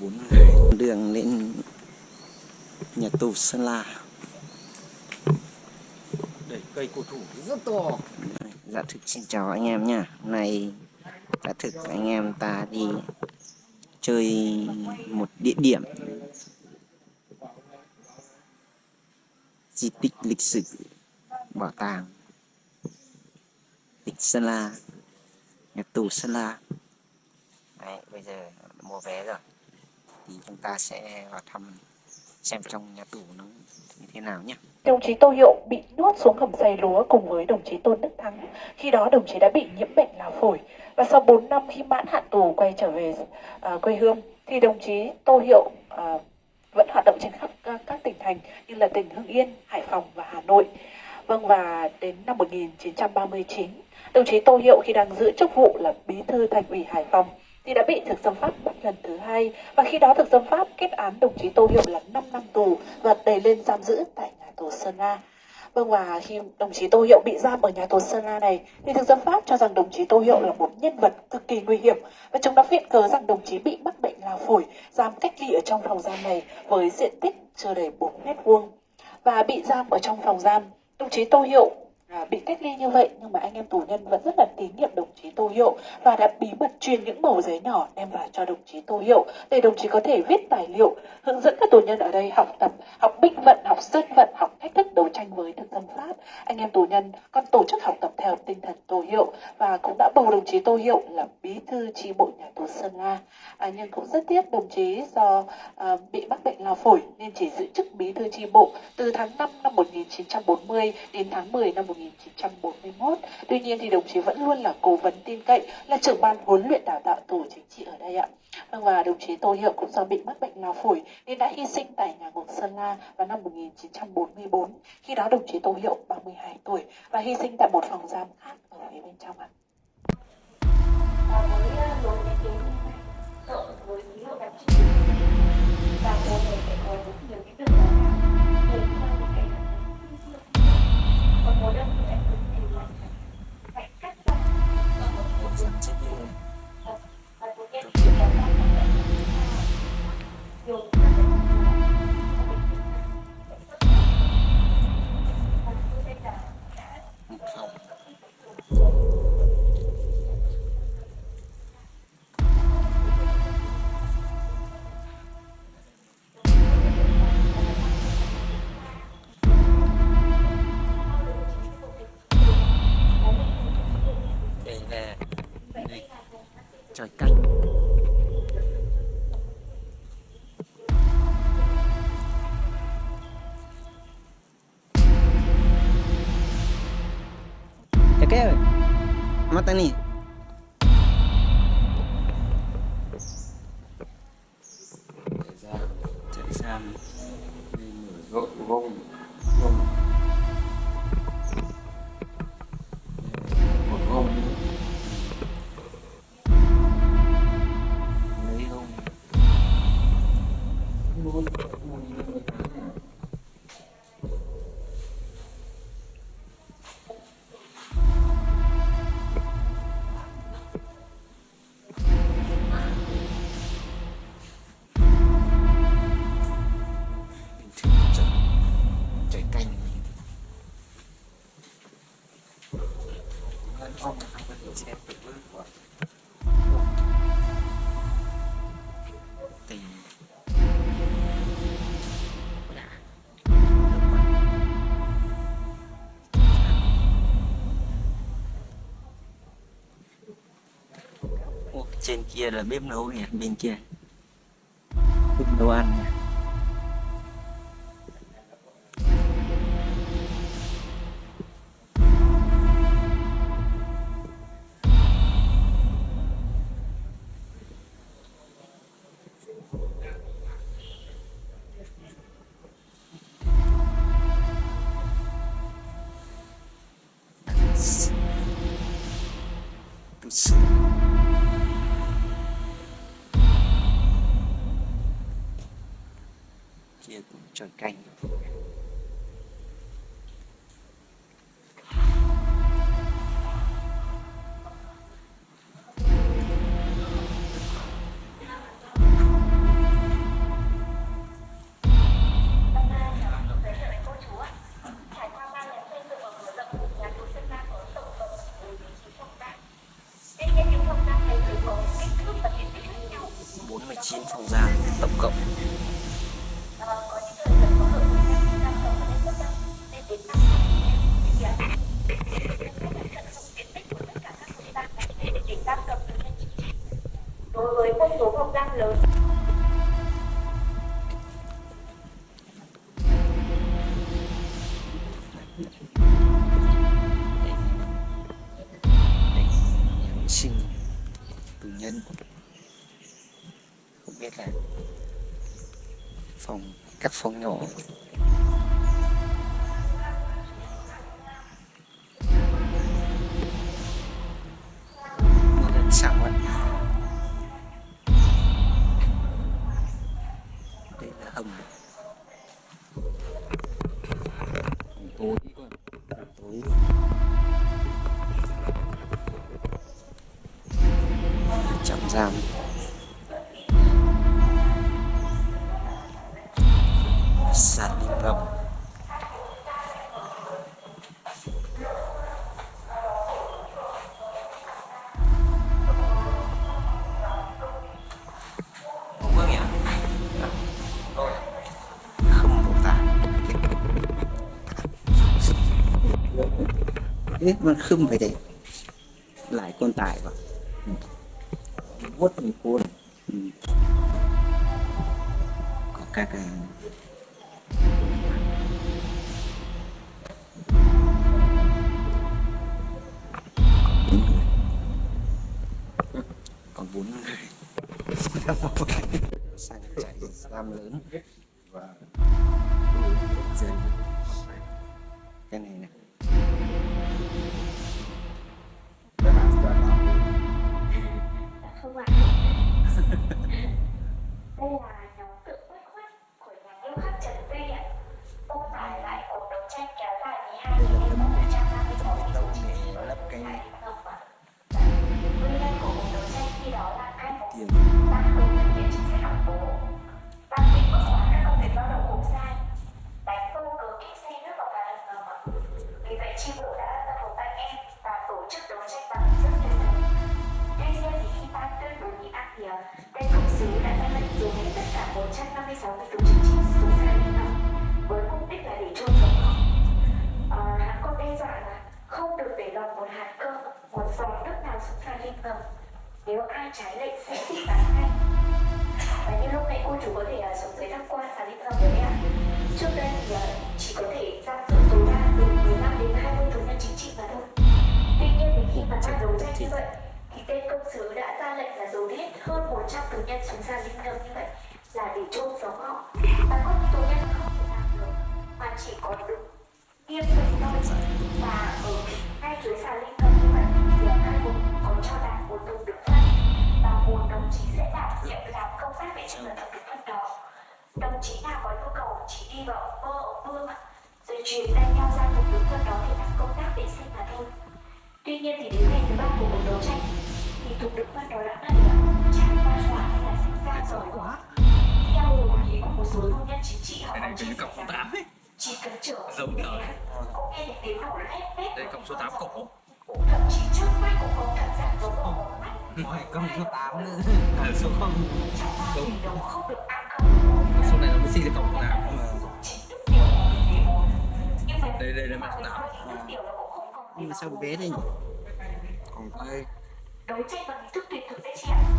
bốn người đường lên nhà tù Sơn La. Đây cây cổ thụ rất to. Dạ thực xin chào anh em nha. Hôm nay dạ thực anh em ta đi chơi một địa điểm. Di tích lịch sử bảo tàng tỉnh Sơn La nhà tù Sơn La. Đấy, bây giờ mua vé rồi thì chúng ta sẽ vào thăm xem trong nhà tù nó như thế nào nhé Đồng chí Tô Hiệu bị nuốt xuống hầm xay lúa cùng với đồng chí Tôn Đức Thắng. Khi đó đồng chí đã bị nhiễm bệnh lao phổi và sau 4 năm khi mãn hạn tù quay trở về uh, quê hương thì đồng chí Tô Hiệu uh, vẫn hoạt động trên khắp uh, các tỉnh thành như là tỉnh Hưng Yên, Hải Phòng và Hà Nội. Vâng và đến năm 1939, đồng chí Tô Hiệu khi đang giữ chức vụ là bí thư thành ủy Hải Phòng thì đã bị thực dân Pháp bắt lần thứ hai. Và khi đó thực dân Pháp kết án đồng chí Tô Hiệu là 5 năm tù và đẩy lên giam giữ tại nhà tù Sơn La. Vâng và khi đồng chí Tô Hiệu bị giam ở nhà tù Sơn La này, thì thực dân Pháp cho rằng đồng chí Tô Hiệu là một nhân vật cực kỳ nguy hiểm. Và chúng đã viện cớ rằng đồng chí bị mắc bệnh lao phổi, giam cách ly ở trong phòng giam này với diện tích chưa đầy 4 mét vuông. Và bị giam ở trong phòng giam, đồng chí Tô Hiệu à, bị cách ly như vậy nhưng mà anh em tù nhân vẫn rất là tín nhiệm đồng chí Tô Hiệu và đã bí mật truyền những mẩu giấy nhỏ đem vào cho đồng chí Tô Hiệu để đồng chí có thể viết tài liệu hướng dẫn các tù nhân ở đây học tập học binh vận học dân vận học cách thức đấu tranh với thực dân Pháp anh em tù nhân còn tổ chức học tập theo tinh thần Tô Hiệu và cũng đã bầu đồng chí Tô Hiệu là bí thư tri bộ nhà tù Sơn La à, nhưng cũng rất tiếc đồng chí do à, bị mắc bệnh lao phổi nên chỉ giữ chức bí thư tri bộ từ tháng 5 năm 1940 đến tháng 10 năm 1941. 1941. Tuy nhiên thì đồng chí vẫn luôn là cố vấn tin cậy, là trưởng ban huấn luyện đào tạo tù chính trị ở đây ạ. Vâng và đồng chí Tô Hiệu cũng do bị mắc bệnh lao phổi nên đã hy sinh tại nhà ngục Sơn La vào năm 1944. Khi đó đồng chí Tô Hiệu 32 tuổi và hy sinh tại một phòng giam khác ở phía bên trong ạ. với lối thiết kế như này, cộng với đặc trưng và cô sẽ có rất nhiều cái để 어, 버려? mata nih. Kia là bếp nấu kìa bên kia. Bếp nấu ăn nha see. Sửa kia cũng phòng các phòng nhỏ. Một lần đây là hầm. Tối tối trạm giam. Ê, mà không phải đấy lại con tải vào. Vốt mình cuốn ừ. có các còn bốn người còn bốn người. Sang chạy giam lớn vì vậy chi bộ đã tập hợp anh em và tổ chức đấu tranh bằng hình tuyệt tuy nhiên thì khi ban tuyên bố nghị ác thì tên công sứ đã ra lệnh dùng hết tất cả 156 vị chức chính trị xuống liên ngầm với mục đích là để chôn không được để lọt một hạt cơm một giọt nước nào xuống sàn liên ngầm. Nếu ai trái lệnh sẽ bị bắn ngay và như lúc nãy cô chủ có thể à, uh, xuống dưới tham quan sàn liên ngầm đấy ạ. Trước đây thì à, chỉ có thể giam giữ tối đa từ 15 đến 20 tù nhân chính trị mà thôi. Tuy nhiên thì khi mà ta đấu tranh như vậy thì tên công sứ đã ra lệnh là dồn hết hơn 100 tù nhân xuống sàn liên ngầm như vậy là để chôn sống họ. Nhau ra vùng được phân đó để làm công tác vệ sinh mà thôi. Tuy nhiên thì đến ngày thứ ba của cuộc đấu tranh thì thuộc được phân đó đã đẩy tràn qua hỏa hay là sinh ra rồi quá theo hồ ý của một số tù nhân chính trị họ cái này còn cái chia cổng sẻ số rằng 8 ấy. chỉ cần trở Giống về đời. cũng nghe được tiếng nổ lép bép đây cổng số 8 cổ. Thậm chí trước mắt cũng có cảm giác giống hổ mắt. Hỏi công số 8 nữa. Số không. Đầu không được ăn không số này nó mới xin được cổng số 8 đây đây là mặt số 8 nước tiểu nó cũng không còn để nhưng mà sao bé thế nhỉ? Còn đây đấu tranh bằng hình thức tuyệt thực đấy chị ạ